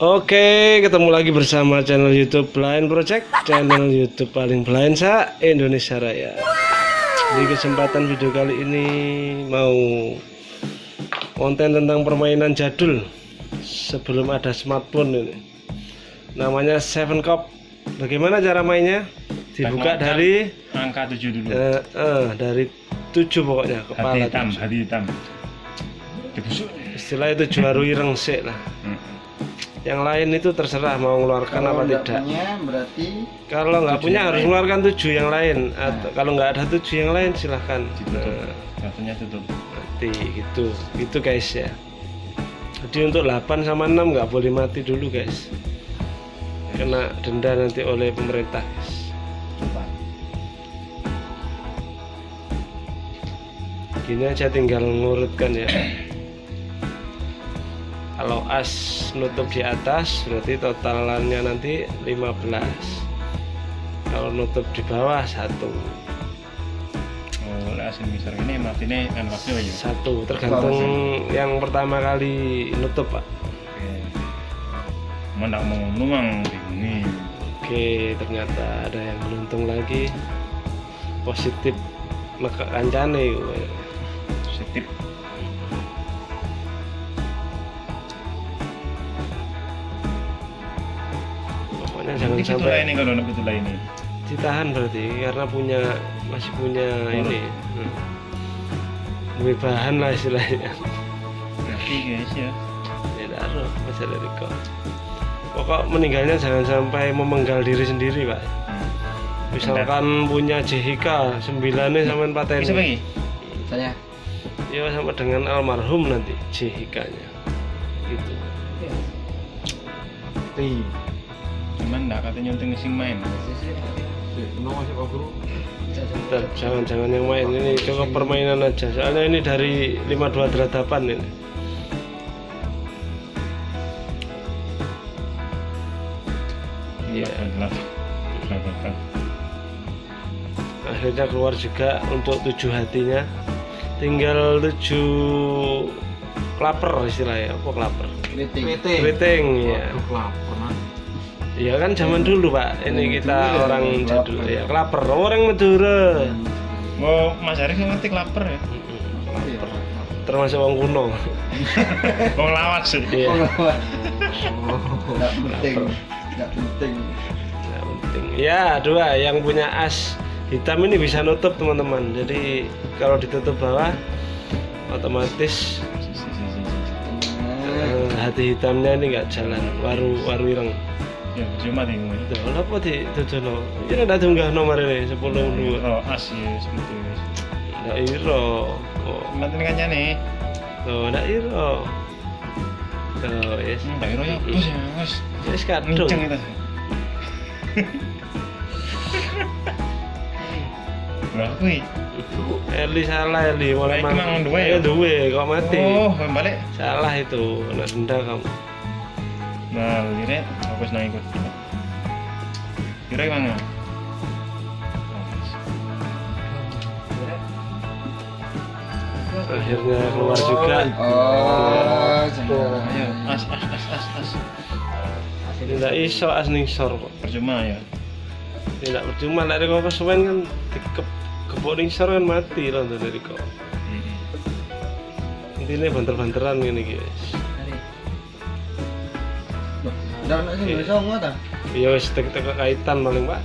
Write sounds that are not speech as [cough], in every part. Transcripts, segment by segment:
Oke, ketemu lagi bersama channel YouTube Blind Project, channel YouTube paling blind sa Indonesia Raya. Di kesempatan video kali ini mau konten tentang permainan jadul sebelum ada smartphone ini. Namanya Seven Cup. Bagaimana cara mainnya? Dibuka dari angka 7 dulu eh, eh, dari tujuh pokoknya hati kepala. hitam tujuh. hati hitam dibusuk Istilah itu juaru ireng sik lah. Hmm. Yang lain itu terserah mau mengeluarkan apa tidak. punya berarti Kalau nggak punya harus mengeluarkan tujuh yang lain. Atau kalau nggak ada tujuh yang lain silahkan. Nah, tutup mati gitu, gitu guys ya. Jadi untuk 8 sama 6 nggak boleh mati dulu guys. Kena denda nanti oleh pemerintah guys. Gini aja tinggal ngurutkan ya. Kalau as nutup di atas berarti totalannya nanti 15. Kalau nutup di bawah satu. oh ini matinya kan aja Satu. Tergantung yang pertama kali nutup pak. oke. Mana mau nuang ini Oke ternyata ada yang beruntung lagi. Positif maka kancane setip pokoknya jangan ini sampai ini kalau nak betul ini ditahan berarti karena punya masih punya ini. Hmm. Duwe bahan lah istilahnya. Berarti guys ya. Ya taruh masih dari kok pokok meninggalnya jangan sampai memenggal diri sendiri pak. Hmm. misalkan punya JHK sembilannya sama paten bisa bagi? Saya. Ya sama dengan almarhum nanti JHK nya gitu. Ri cuman nggak katanya nyunting sing main. Bentar, jangan jangan yang main ini cukup permainan aja. Soalnya ini dari 52 deradapan ini. Iya. akhirnya keluar juga untuk tujuh hatinya. Tinggal tujuh klaper istilahnya. Apa klaper? Kriting keriting ya lapar Iya kan zaman dulu pak. Ini kita Madura, orang klaper. jadul ya klaper orang Madura. Oh mas Arif ngerti lapar ya? Klaper. termasuk orang kuno. [laughs] Mau lawas sih. Iya. Nggak penting. Nggak penting. Nggak penting. Ya, dua. Yang punya as hitam ini bisa nutup teman-teman. Jadi kalau ditutup bawah otomatis eh, hati hitamnya ini nggak jalan. Waru waru ireng. Ya cuma di ngomong Tuh, apa di? Ya ada tunggah nomor ini sepuluh dua. oh as ya seperti itu Nggak iro. Oh, nanti kan nih tuh nggak iro. Tuh, yes. Hmm, Daerah ya bos ya bos. Yes kadung. Kenceng kita. Lah kuwi. Eli salah Eli mulai iki mang duwe Ya ya? duwe kok mati. Oh, balik. Salah itu, kena denda kamu. Nah, kira aku senang ikut. Kira gimana? akhirnya keluar juga oh Ayo, as as as as as. tidak iso as ningsor kok Percuma ya. tidak percuma lah kok kesuwen kan dikep kebok ningsor kan mati loh dari kok intinya banter-banteran gini guys dan nak sih bisa ngomong tak ya wis kaitan paling pak.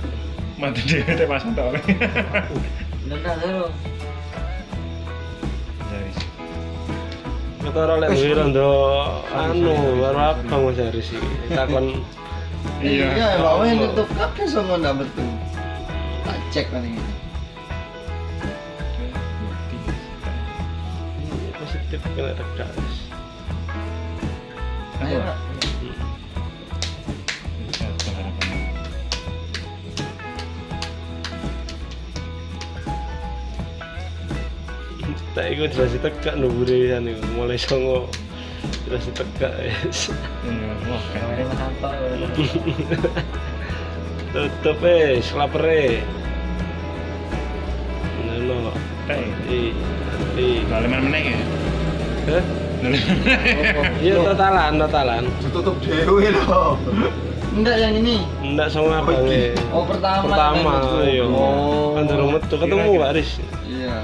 Mati dia teh pasang tak tahu Jadi. kita orang lek duwe rondo anu baru abang mas Haris iki. Takon iya. Iya. bawa yang tutup kakek semua nggak betul tak cek paling ini positif kena guys ayo Pak. Tak ikut jelas tegak nubure kan iku mulai songo jelas tegak guys Iya, wah Kamera kan. Anto. tutup eh Nono Teh. mati mati Lah leman meneh ya. Hah? [laughs] Iya totalan, totalan. Ditutup dewe loh. Enggak yang ini. Enggak sama abangnya. Oh pertama. Pertama, yang iya. Oh. Kan durung metu ketemu Kira-kira. Pak Aris. Iya.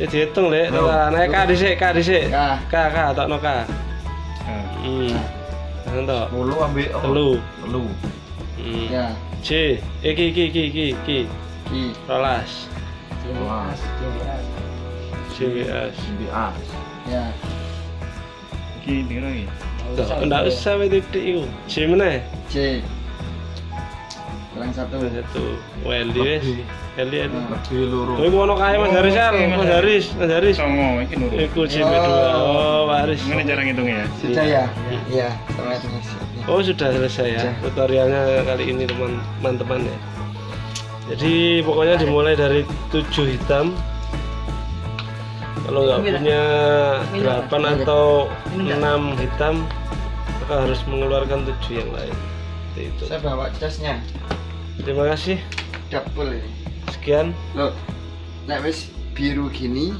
Ya dihitung lek, Loh. totalan. Eh, K dhisik, K dhisik. K. K, K, tokno K. Nah, Hmm. Entok. Mulu ambil oh. Telu. Telu. Hmm. Ya. C, eh ki ki ki ki ki. Ki. Rolas. Wah. CWS. CBA. Ya. iki dikira iki. Enggak, usah titik iku. C meneh. C. Kurang satu. Satu. WLD wis. LD LD. Lebih luru. Kowe ngono kae Mas Haris Oke, Mas Haris, Mas Haris. Songo iki nurut. Iku CB2. Oh, Pak Haris. Gimana cara ngitungnya ya? Sudah ya? Iya. Mas. Oh sudah selesai ya tutorialnya kali ini teman- teman-teman ya. Jadi pokoknya dimulai dari tujuh hitam. Kalau nggak punya delapan atau enam hitam, maka harus mengeluarkan tujuh yang lain. Itu. Saya bawa casnya. Terima kasih. Double ini. Sekian. Loh. Nek wis biru gini,